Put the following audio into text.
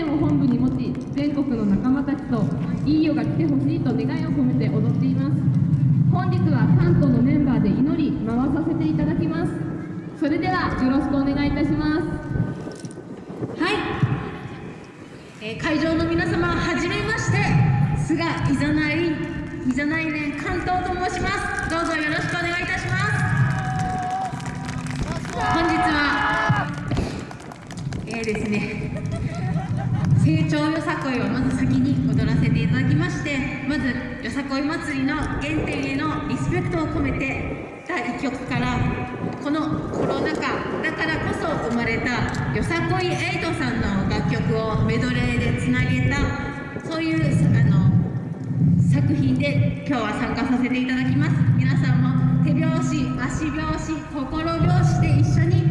念を本部に持ち全国の仲間たちといい夜が来てほしいと願いを込めて踊っています。本日は関東のメンバーで祈り回させていただきます。それではよろしくお願いいたします。はい、えー会場の皆様はじめまして菅いざないいざないね関東と申します。どうぞよろしくお願いいたします。本日はえーですねさこいをまず先に踊らせていただきましてまずよさこい祭りの原点へのリスペクトを込めて第1曲からこのコロナ禍だからこそ生まれたよさこいエイトさんの楽曲をメドレーでつなげたそういうあの作品で今日は参加させていただきます。皆さんも手拍子足拍子心拍子で一緒に